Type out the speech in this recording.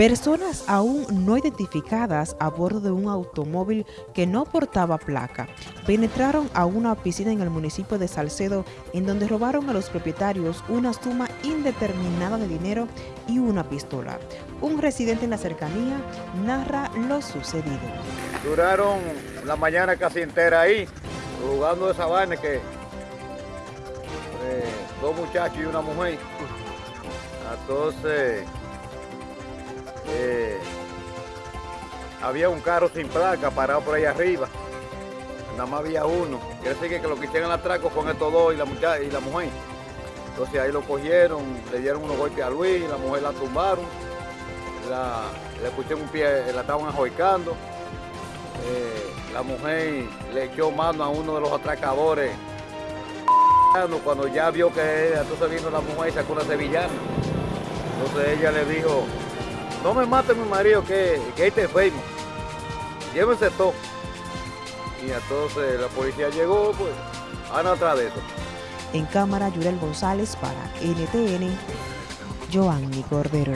Personas aún no identificadas a bordo de un automóvil que no portaba placa penetraron a una piscina en el municipio de Salcedo en donde robaron a los propietarios una suma indeterminada de dinero y una pistola. Un residente en la cercanía narra lo sucedido. Duraron la mañana casi entera ahí, jugando esa vaina que eh, dos muchachos y una mujer. Entonces eh, había un carro sin placa parado por ahí arriba. Nada más había uno. Quiere decir que lo que hicieron el atraco con estos dos y la, y la mujer. Entonces ahí lo cogieron, le dieron unos golpes a Luis, la mujer la tumbaron, le pusieron un pie, la estaban ajoicando. Eh, la mujer le echó mano a uno de los atracadores cuando ya vio que entonces vino la mujer y sacó una sevillana. Entonces ella le dijo, no me mate mi marido, que, que ahí te enfermo. Llévense todo. Y entonces la policía llegó, pues, a atrás de eso. En cámara, Yurel González para NTN, Joanny Cordero.